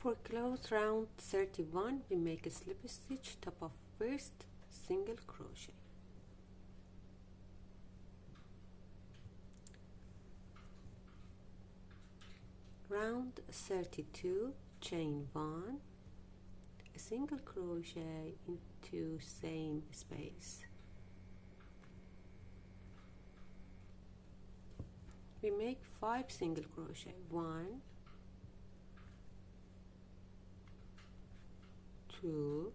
For close round 31 we make a slip stitch top of first single crochet. Round 32 chain 1 a single crochet into same space. We make 5 single crochet. 1 2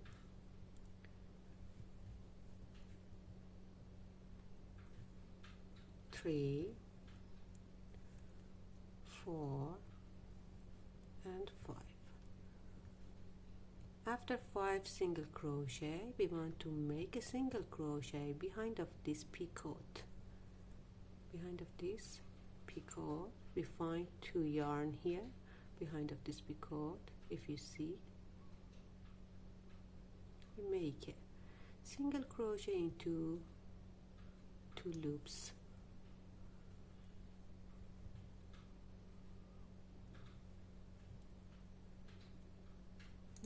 3 4 and 5 after 5 single crochet we want to make a single crochet behind of this picot. Behind of this picot we find two yarn here behind of this picot. If you see make a single crochet into two loops.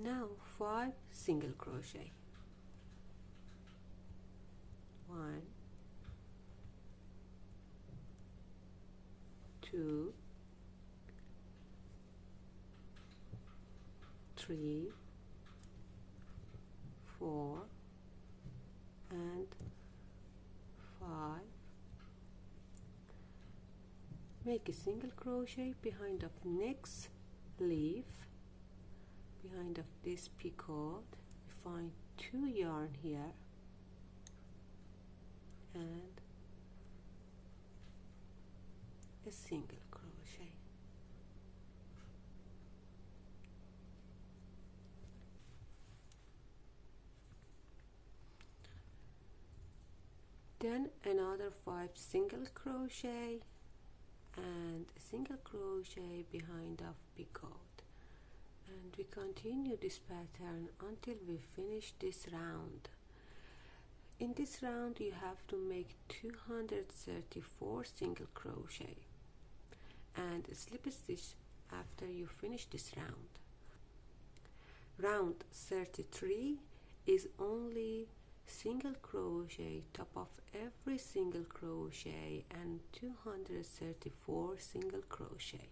Now 5 single crochet. 1 2 3 4 and 5 make a single crochet behind of next leaf behind of this picot. Find two yarn here. And a single crochet. Then another five single crochet and a single crochet behind of picot and we continue this pattern until we finish this round. In this round you have to make 234 single crochet and slip stitch after you finish this round. Round 33 is only single crochet top of every single crochet and 234 single crochet